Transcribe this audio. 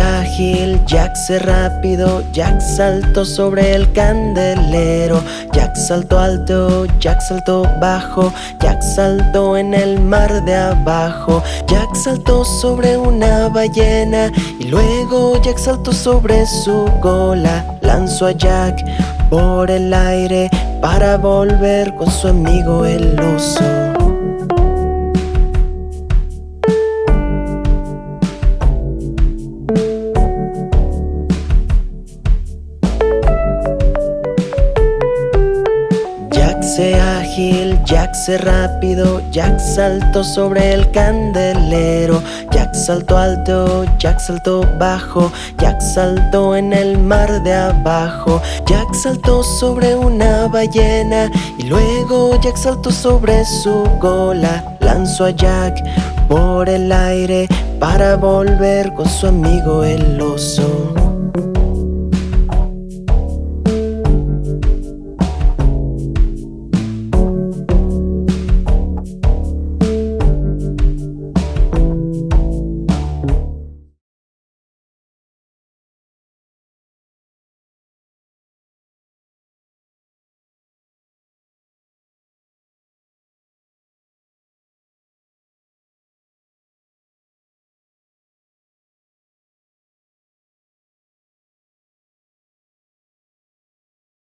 ágil, Jack se rápido, Jack saltó sobre el candelero, Jack saltó alto, Jack saltó bajo, Jack saltó en el mar de abajo, Jack saltó sobre una ballena y luego Jack saltó sobre su cola, lanzó a Jack por el aire para volver con su amigo el oso. Ágil, Jack se rápido, Jack saltó sobre el candelero, Jack saltó alto, Jack saltó bajo, Jack saltó en el mar de abajo, Jack saltó sobre una ballena y luego Jack saltó sobre su cola, lanzó a Jack por el aire para volver con su amigo el oso.